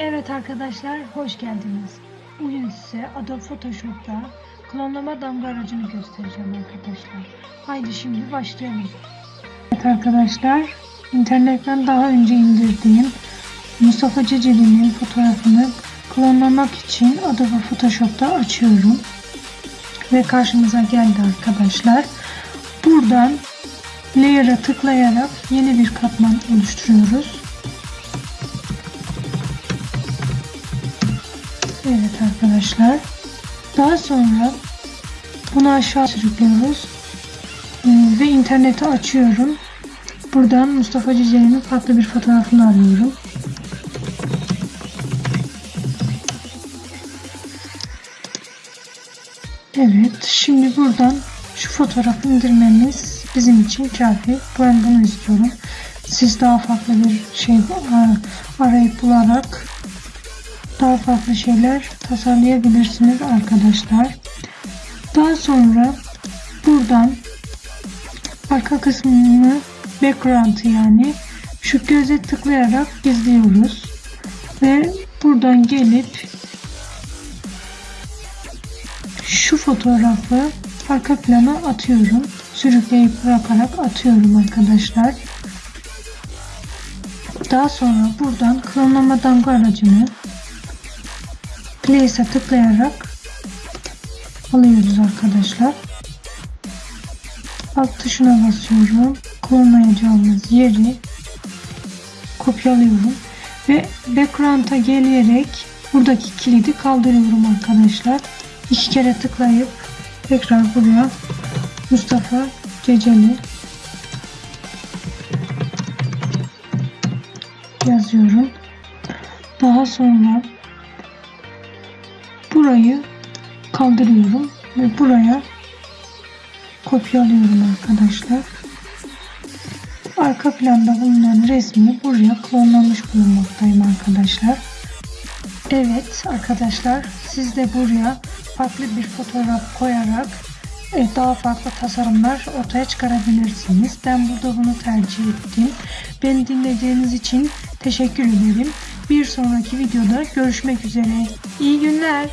Evet arkadaşlar hoş geldiniz. Bugün size Adobe Photoshop'ta klonlama damga aracını göstereceğim arkadaşlar. Haydi şimdi başlayalım. Evet arkadaşlar internetten daha önce indirdiğim Mustafa Ceceli'nin fotoğrafını klonlamak için Adobe Photoshop'ta açıyorum. Ve karşımıza geldi arkadaşlar. Buradan Layer'a tıklayarak yeni bir katman oluşturuyoruz. Evet arkadaşlar. Daha sonra bunu aşağı sürüklüyoruz. Ee, ve interneti açıyorum. Buradan Mustafa Ciceli'nin farklı bir fotoğrafını arıyorum. Evet. Şimdi buradan şu fotoğrafı indirmemiz bizim için kafi. Ben bunu istiyorum. Siz daha farklı bir şey arayıp bularak daha farklı şeyler tasarlayabilirsiniz arkadaşlar. Daha sonra buradan arka kısmını background yani şu göze tıklayarak gizliyoruz. Ve buradan gelip şu fotoğrafı arka plana atıyorum. Sürükleyip bırakarak atıyorum arkadaşlar. Daha sonra buradan klonlama damga aracını Place'e tıklayarak alıyoruz arkadaşlar. Alt tuşuna basıyorum. Klonlayacağımız yeri kopyalıyorum. Ve background'a gelerek buradaki kilidi kaldırıyorum arkadaşlar. İki kere tıklayıp tekrar buraya Mustafa Ceceli yazıyorum. Daha sonra burayı kaldırıyorum ve buraya kopyalıyorum arkadaşlar. Arka planda bulunan resmi buraya klonlamış bulunmaktayım arkadaşlar. Evet arkadaşlar siz de buraya farklı bir fotoğraf koyarak daha farklı tasarımlar ortaya çıkarabilirsiniz. Ben burada bunu tercih ettim. Beni dinlediğiniz için teşekkür ederim. Bir sonraki videoda görüşmek üzere. İyi günler.